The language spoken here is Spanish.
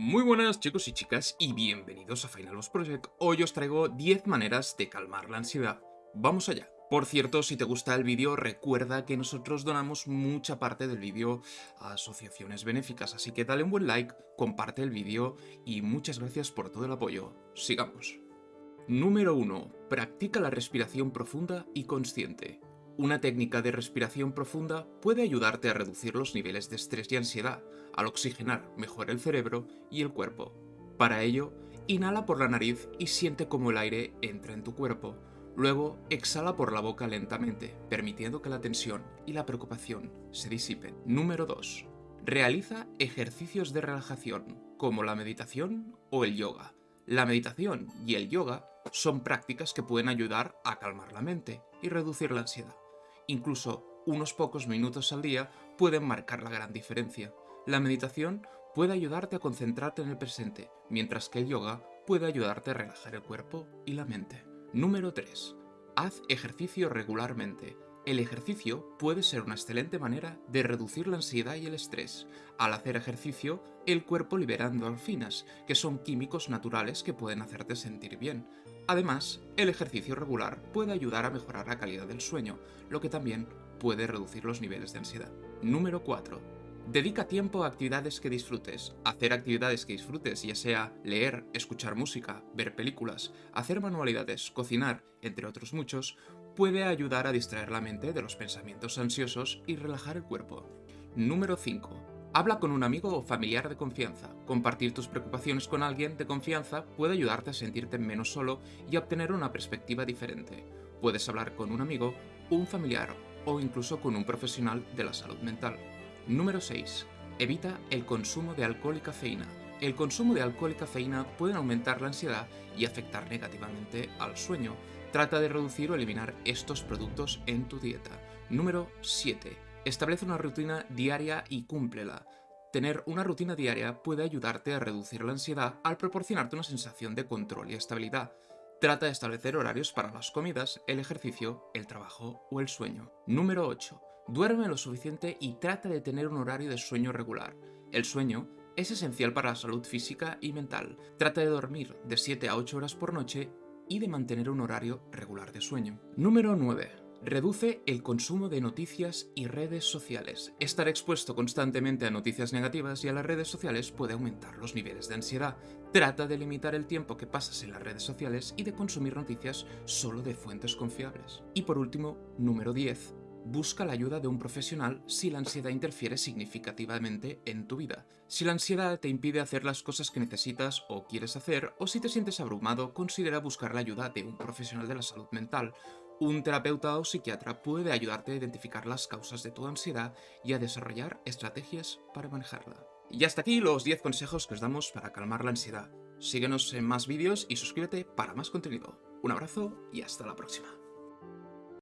Muy buenas chicos y chicas y bienvenidos a Final Boss Project. Hoy os traigo 10 maneras de calmar la ansiedad. Vamos allá. Por cierto, si te gusta el vídeo, recuerda que nosotros donamos mucha parte del vídeo a asociaciones benéficas, así que dale un buen like, comparte el vídeo y muchas gracias por todo el apoyo. Sigamos. Número 1. Practica la respiración profunda y consciente. Una técnica de respiración profunda puede ayudarte a reducir los niveles de estrés y ansiedad, al oxigenar mejor el cerebro y el cuerpo. Para ello, inhala por la nariz y siente cómo el aire entra en tu cuerpo. Luego, exhala por la boca lentamente, permitiendo que la tensión y la preocupación se disipen. Número 2. Realiza ejercicios de relajación, como la meditación o el yoga. La meditación y el yoga son prácticas que pueden ayudar a calmar la mente y reducir la ansiedad. Incluso unos pocos minutos al día pueden marcar la gran diferencia. La meditación puede ayudarte a concentrarte en el presente, mientras que el yoga puede ayudarte a relajar el cuerpo y la mente. Número 3. Haz ejercicio regularmente. El ejercicio puede ser una excelente manera de reducir la ansiedad y el estrés. Al hacer ejercicio, el cuerpo libera endorfinas, que son químicos naturales que pueden hacerte sentir bien. Además, el ejercicio regular puede ayudar a mejorar la calidad del sueño, lo que también puede reducir los niveles de ansiedad. Número 4. Dedica tiempo a actividades que disfrutes. Hacer actividades que disfrutes, ya sea leer, escuchar música, ver películas, hacer manualidades, cocinar, entre otros muchos, puede ayudar a distraer la mente de los pensamientos ansiosos y relajar el cuerpo. Número 5. Habla con un amigo o familiar de confianza. Compartir tus preocupaciones con alguien de confianza puede ayudarte a sentirte menos solo y a obtener una perspectiva diferente. Puedes hablar con un amigo, un familiar o incluso con un profesional de la salud mental. Número 6. Evita el consumo de alcohol y cafeína. El consumo de alcohol y cafeína pueden aumentar la ansiedad y afectar negativamente al sueño. Trata de reducir o eliminar estos productos en tu dieta. Número 7 Establece una rutina diaria y cúmplela. Tener una rutina diaria puede ayudarte a reducir la ansiedad al proporcionarte una sensación de control y estabilidad. Trata de establecer horarios para las comidas, el ejercicio, el trabajo o el sueño. Número 8. Duerme lo suficiente y trata de tener un horario de sueño regular. El sueño es esencial para la salud física y mental. Trata de dormir de 7 a 8 horas por noche y de mantener un horario regular de sueño. Número 9. Reduce el consumo de noticias y redes sociales. Estar expuesto constantemente a noticias negativas y a las redes sociales puede aumentar los niveles de ansiedad. Trata de limitar el tiempo que pasas en las redes sociales y de consumir noticias solo de fuentes confiables. Y por último, número 10. Busca la ayuda de un profesional si la ansiedad interfiere significativamente en tu vida. Si la ansiedad te impide hacer las cosas que necesitas o quieres hacer, o si te sientes abrumado, considera buscar la ayuda de un profesional de la salud mental. Un terapeuta o psiquiatra puede ayudarte a identificar las causas de tu ansiedad y a desarrollar estrategias para manejarla. Y hasta aquí los 10 consejos que os damos para calmar la ansiedad. Síguenos en más vídeos y suscríbete para más contenido. Un abrazo y hasta la próxima.